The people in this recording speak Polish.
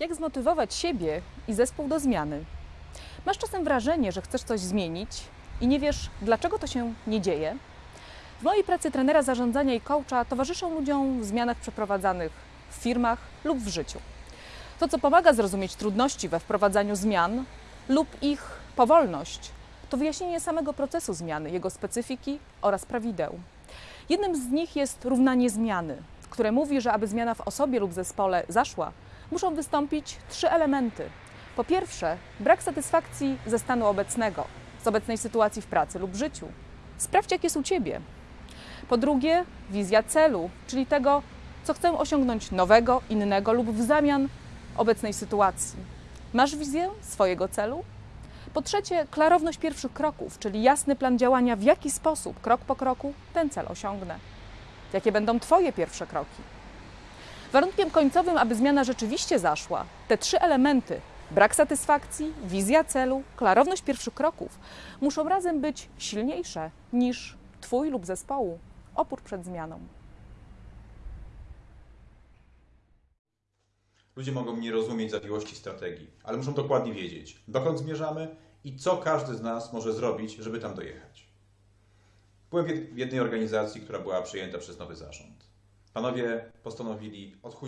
Jak zmotywować siebie i zespół do zmiany? Masz czasem wrażenie, że chcesz coś zmienić i nie wiesz, dlaczego to się nie dzieje? W mojej pracy trenera zarządzania i coacha towarzyszą ludziom w zmianach przeprowadzanych w firmach lub w życiu. To, co pomaga zrozumieć trudności we wprowadzaniu zmian lub ich powolność, to wyjaśnienie samego procesu zmiany, jego specyfiki oraz prawideł. Jednym z nich jest równanie zmiany, które mówi, że aby zmiana w osobie lub zespole zaszła, muszą wystąpić trzy elementy. Po pierwsze, brak satysfakcji ze stanu obecnego, z obecnej sytuacji w pracy lub życiu. Sprawdź, jak jest u ciebie. Po drugie, wizja celu, czyli tego, co chcę osiągnąć nowego, innego lub w zamian obecnej sytuacji. Masz wizję swojego celu? Po trzecie, klarowność pierwszych kroków, czyli jasny plan działania, w jaki sposób, krok po kroku, ten cel osiągnę. Jakie będą Twoje pierwsze kroki? Warunkiem końcowym, aby zmiana rzeczywiście zaszła, te trzy elementy brak satysfakcji, wizja celu, klarowność pierwszych kroków muszą razem być silniejsze niż Twój lub zespołu opór przed zmianą. Ludzie mogą nie rozumieć zawiłości strategii, ale muszą dokładnie wiedzieć, dokąd zmierzamy i co każdy z nas może zrobić, żeby tam dojechać. Byłem w jed- w jednej organizacji, która była przyjęta przez nowy zarząd. Panowie postanowili odchudzić